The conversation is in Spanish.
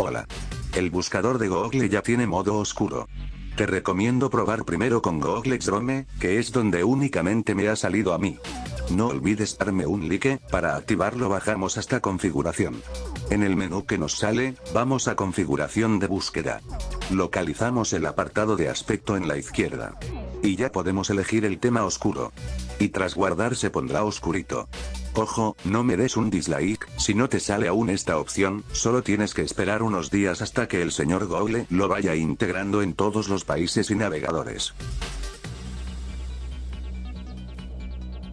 Hola. El buscador de Google ya tiene modo oscuro. Te recomiendo probar primero con Google Chrome, que es donde únicamente me ha salido a mí. No olvides darme un like, para activarlo bajamos hasta configuración. En el menú que nos sale, vamos a configuración de búsqueda. Localizamos el apartado de aspecto en la izquierda. Y ya podemos elegir el tema oscuro. Y tras guardar se pondrá oscurito. Ojo, no me des un dislike, si no te sale aún esta opción, solo tienes que esperar unos días hasta que el señor Google lo vaya integrando en todos los países y navegadores.